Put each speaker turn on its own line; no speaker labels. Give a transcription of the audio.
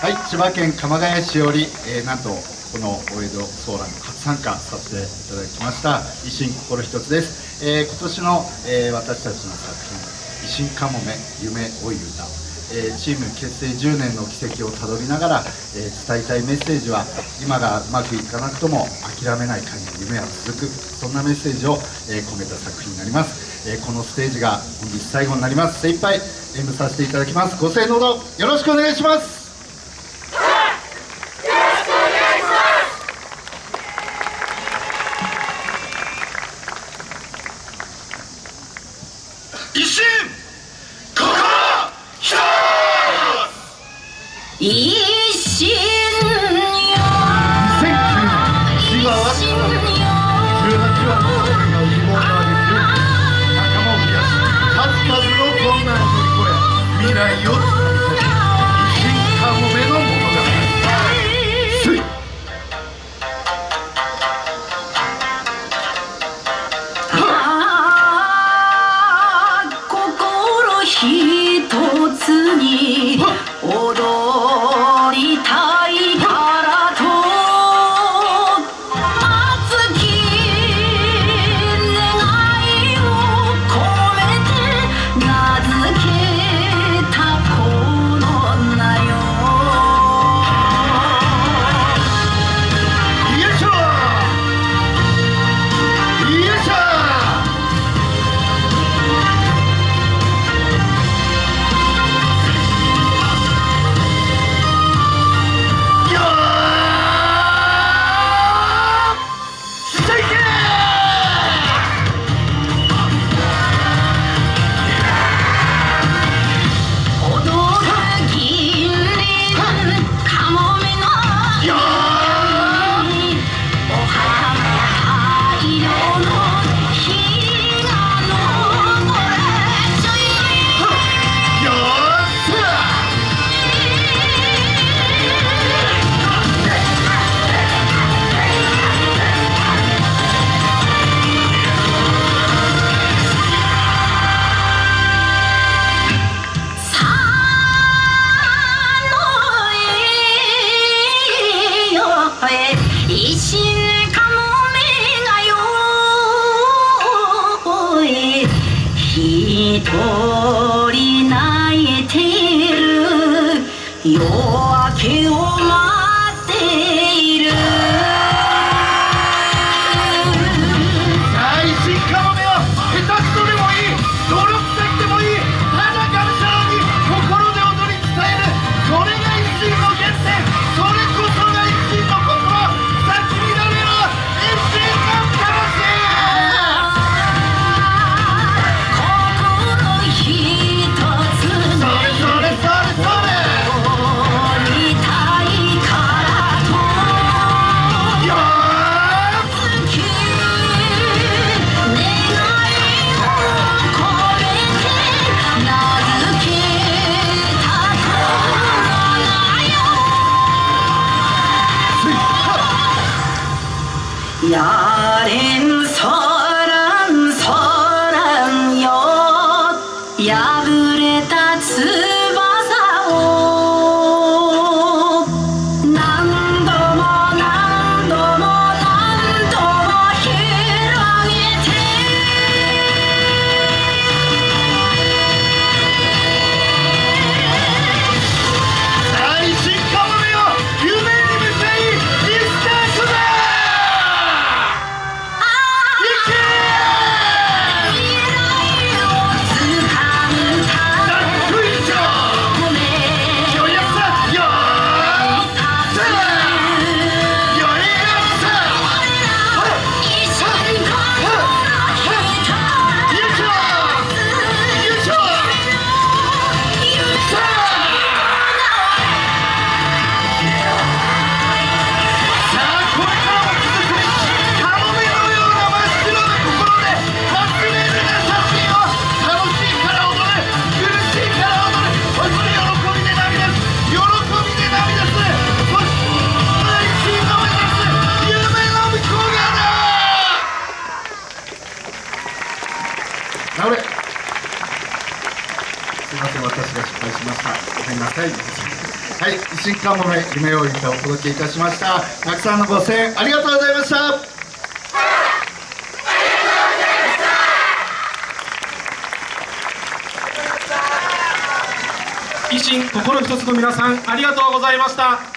はい千葉県鎌ヶ谷市より、えー、なんとこの大江戸ソーラン初参加させていただきました維新心一つです、えー、今年の、えー、私たちの作品「維新かもめ夢追い歌」えー、チーム結成10年の軌跡をたどりながら、えー、伝えたいメッセージは今がうまくいかなくとも諦めない限り夢は続くそんなメッセージを、えー、込めた作品になります、えこのステージが本日最後になります。精一杯演舞させていただきます。ご声援のほどよろしくお願いします
一心心一
心よ2009は18話の羽毛が仲間を増やし数々り越え未来を
一人泣いてるよ。
すいません私が失敗しましたごめんなさいはい、維新かもめ夢を歌をお届けいたしました。たくさんのご声援ありがとうございました。
維新心一つの皆さんありがとうございました